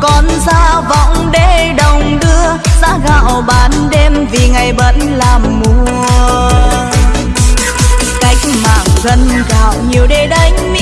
con ra vọng để đồng đưa giá gạo bán đêm vì ngày vẫn làm mùa. Cách mạng gần gạo nhiều để đánh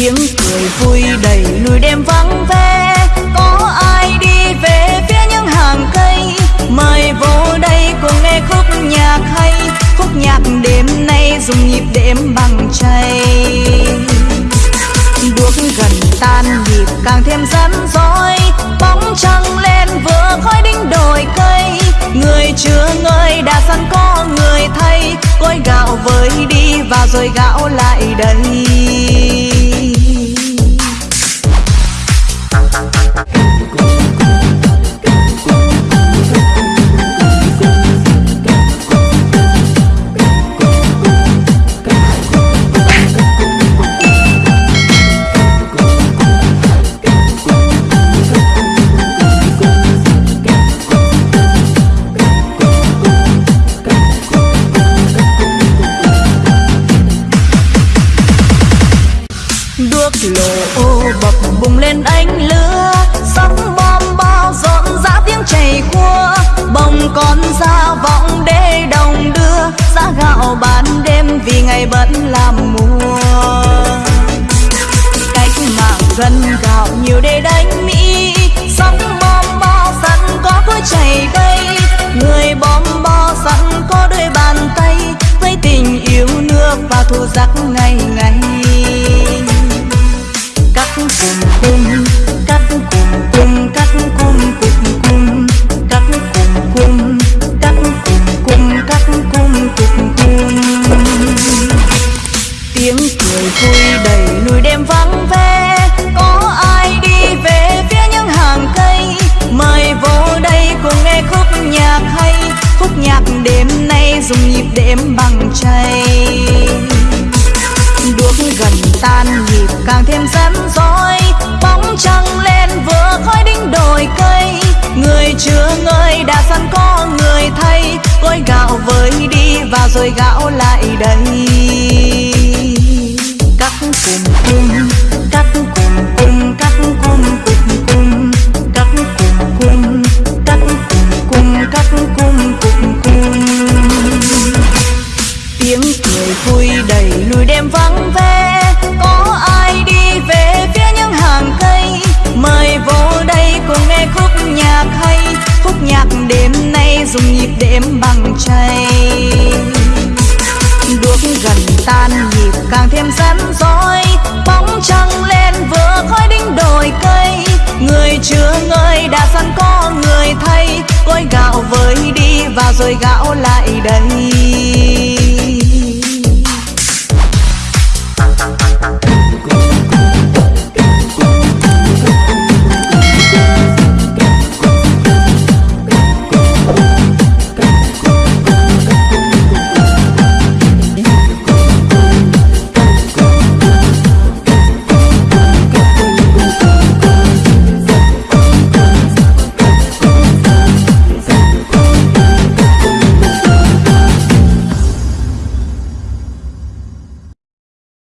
tiếng cười vui đầy núi đêm vắng ve có ai đi về phía những hàng cây? Mời vô đây cùng nghe khúc nhạc hay. Khúc nhạc đêm nay dùng nhịp đêm bằng chay. Bước gần tan nhịp càng thêm rắn rối. Bóng trăng lên vừa khói đinh đồi cây. Người chưa ngơi đã sẵn có người thay. Cối gạo với đi và rồi gạo lộ. Ô, bập bùng lên ánh lửa sóng bom bao dọn rã tiếng chảy cua bồng con ra vọng để đồng đưa, giá gạo bán đêm vì ngày vẫn làm mùa. Cách mạng gần gạo nhiều để đánh mỹ sóng bom bao sẵn có cối chảy cây người bom bo sẵn có đôi bàn tay, với tình yêu nước và thu giặc ngày ngày dùng nhịp đếm bằng chay. Đuốc gần tan nhịp càng thêm rắn rối bóng trăng lên vừa khói đinh đồi cây. Người chưa ngơi đã sẵn có người thay cối gạo với đi và rồi gạo lại đầy. Đầy đêm vắng ve có ai đi về phía những hàng cây? Mời vô đây cùng nghe khúc nhạc hay, khúc nhạc đêm nay dùng nhịp đêm bằng chay. Đuốc gần tan nhịp càng thêm rắn rối, bóng trăng lên vừa khói đinh đồi cây. Người chưa ngơi đã sẵn có người thay gói gạo với đi và rồi gạo lại đây